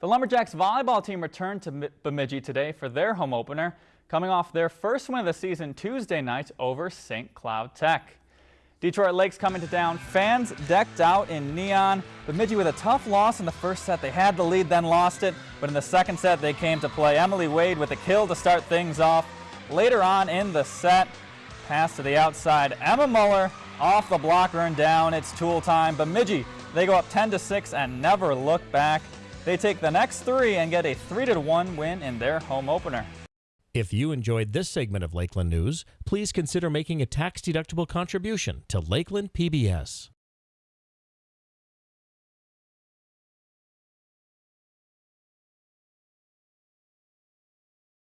The Lumberjacks volleyball team returned to Bemidji today for their home opener, coming off their first win of the season Tuesday night over St. Cloud Tech. Detroit Lakes coming to town, fans decked out in neon. Bemidji with a tough loss in the first set. They had the lead, then lost it, but in the second set they came to play. Emily Wade with a kill to start things off. Later on in the set, pass to the outside. Emma Muller off the blocker and down. It's tool time. Bemidji, they go up 10 to 6 and never look back. They take the next three and get a 3-1 win in their home opener. If you enjoyed this segment of Lakeland News, please consider making a tax-deductible contribution to Lakeland PBS.